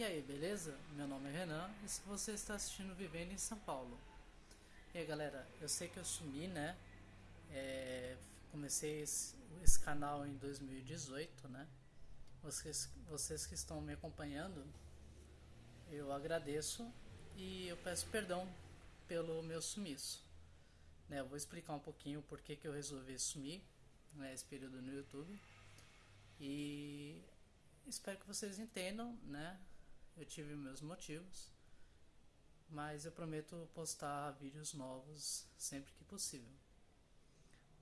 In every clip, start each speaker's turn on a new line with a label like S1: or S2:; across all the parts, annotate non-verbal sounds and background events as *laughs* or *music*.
S1: E aí, beleza? Meu nome é Renan e se você está assistindo Vivendo em São Paulo. E aí, galera, eu sei que eu sumi, né? É, comecei esse, esse, canal em 2018, né? Vocês, vocês que estão me acompanhando, eu agradeço e eu peço perdão pelo meu sumiço. Né, eu vou explicar um pouquinho por que, que eu resolvi sumir né, período no YouTube. E espero que vocês entendam, né? Eu tive meus motivos, mas eu prometo postar vídeos novos sempre que possível.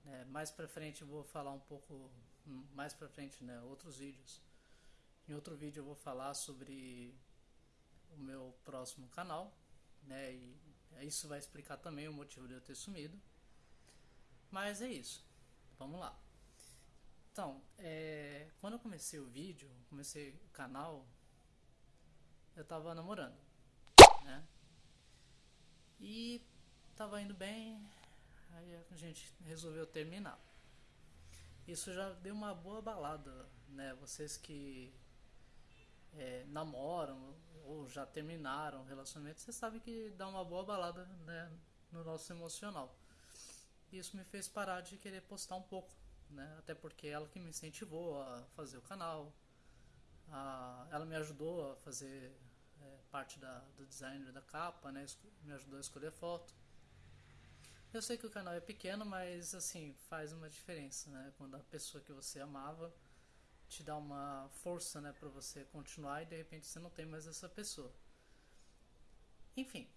S1: É, mais pra frente eu vou falar um pouco, mais pra frente, né, outros vídeos. Em outro vídeo eu vou falar sobre o meu próximo canal, né, e isso vai explicar também o motivo de eu ter sumido. Mas é isso, vamos lá. Então, é, quando eu comecei o vídeo, comecei o canal, eu tava namorando, né? E tava indo bem, aí a gente resolveu terminar. Isso já deu uma boa balada, né? Vocês que é, namoram ou já terminaram o relacionamento, vocês sabem que dá uma boa balada né, no nosso emocional. Isso me fez parar de querer postar um pouco, né? Até porque ela que me incentivou a fazer o canal, a, ela me ajudou a fazer é, parte da, do design da capa, né? Me ajudou a escolher foto. Eu sei que o canal é pequeno, mas assim, faz uma diferença, né? Quando a pessoa que você amava te dá uma força, né, para você continuar e de repente você não tem mais essa pessoa. Enfim,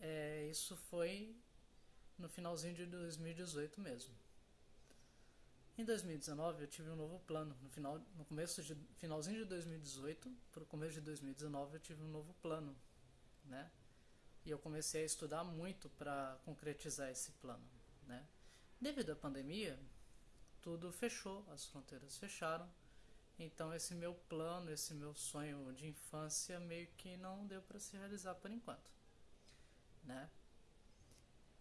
S1: é, isso foi no finalzinho de 2018 mesmo. Em 2019 eu tive um novo plano. No final, no começo de finalzinho de 2018 para o começo de 2019 eu tive um novo plano, né? E eu comecei a estudar muito para concretizar esse plano, né? Devido à pandemia, tudo fechou, as fronteiras fecharam. Então esse meu plano, esse meu sonho de infância meio que não deu para se realizar por enquanto, né?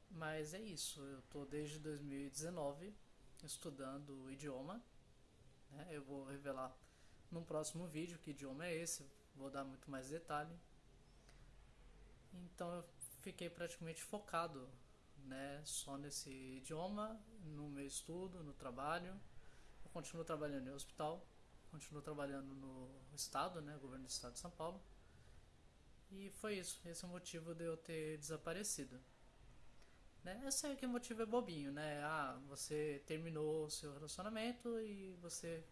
S1: Mas é isso, eu tô desde 2019 estudando o idioma, né? Eu vou revelar no próximo vídeo que idioma é esse, vou dar muito mais detalhe. Então eu fiquei praticamente focado né, só nesse idioma, no meu estudo, no trabalho. Eu continuo trabalhando em hospital, continuo trabalhando no estado, né, governo do estado de São Paulo. E foi isso, esse é o motivo de eu ter desaparecido. Né? Eu sei que o motivo é bobinho, né? Ah, você terminou o seu relacionamento e você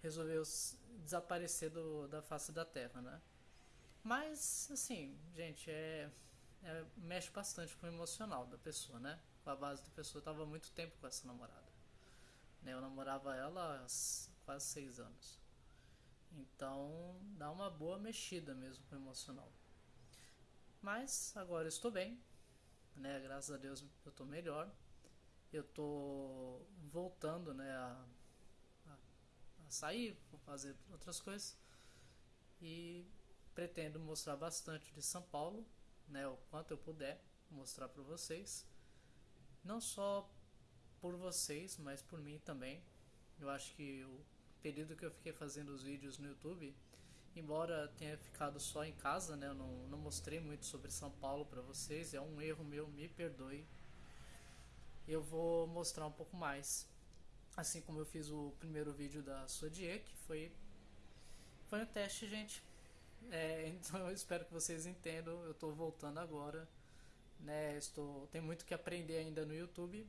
S1: resolveu desaparecer do, da face da terra, né? Mas, assim, gente, é, é, mexe bastante com o emocional da pessoa, né? Com a base da pessoa. Eu tava muito tempo com essa namorada. Né? Eu namorava ela há quase seis anos. Então, dá uma boa mexida mesmo com o emocional. Mas, agora estou bem, né? Graças a Deus eu estou melhor. Eu estou voltando, né? A, a, a sair, fazer outras coisas. E pretendo mostrar bastante de São Paulo, né, o quanto eu puder mostrar para vocês. Não só por vocês, mas por mim também. Eu acho que o período que eu fiquei fazendo os vídeos no YouTube, embora tenha ficado só em casa, né, eu não, não mostrei muito sobre São Paulo para vocês, é um erro meu, me perdoe. Eu vou mostrar um pouco mais. Assim como eu fiz o primeiro vídeo da Sodie, que foi foi um teste, gente. É, *laughs* então eu espero que vocês entendam. Eu estou voltando agora. Né, estou, tem muito que aprender ainda no YouTube,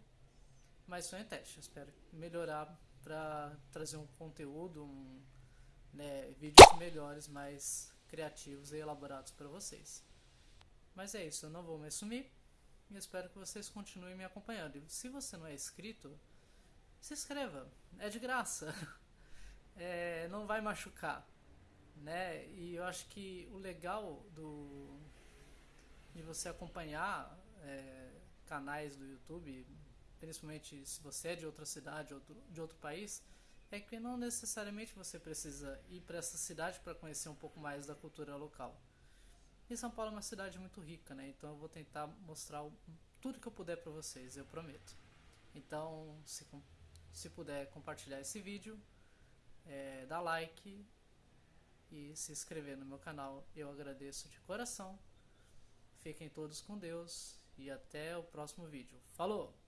S1: mas só em teste. Eu espero melhorar para trazer um conteúdo, um, né, vídeos melhores, mais criativos e elaborados para vocês. Mas é isso, eu não vou me sumir e espero que vocês continuem me acompanhando. E se você não é inscrito, se inscreva, é de graça, *laughs* é, não vai machucar né? E eu acho que o legal do de você acompanhar é, canais do YouTube, principalmente se você é de outra cidade ou de outro país, é que não necessariamente você precisa ir para essa cidade para conhecer um pouco mais da cultura local. E São Paulo é uma cidade muito rica, né? Então eu vou tentar mostrar tudo que eu puder para vocês, eu prometo. Então, se, se puder compartilhar esse vídeo, é, dá like e se inscrever no meu canal. Eu agradeço de coração. Fiquem todos com Deus e até o próximo vídeo. Falou!